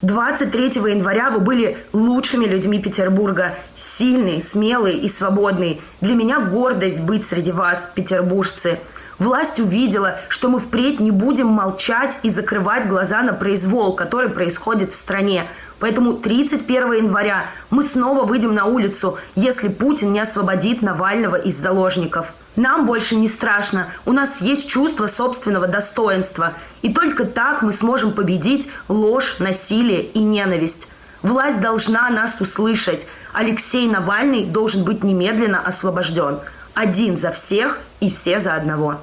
23 января вы были лучшими людьми Петербурга. Сильные, смелые и свободные. Для меня гордость быть среди вас, петербуржцы. Власть увидела, что мы впредь не будем молчать и закрывать глаза на произвол, который происходит в стране. Поэтому 31 января мы снова выйдем на улицу, если Путин не освободит Навального из заложников. Нам больше не страшно, у нас есть чувство собственного достоинства. И только так мы сможем победить ложь, насилие и ненависть. Власть должна нас услышать. Алексей Навальный должен быть немедленно освобожден. Один за всех и все за одного.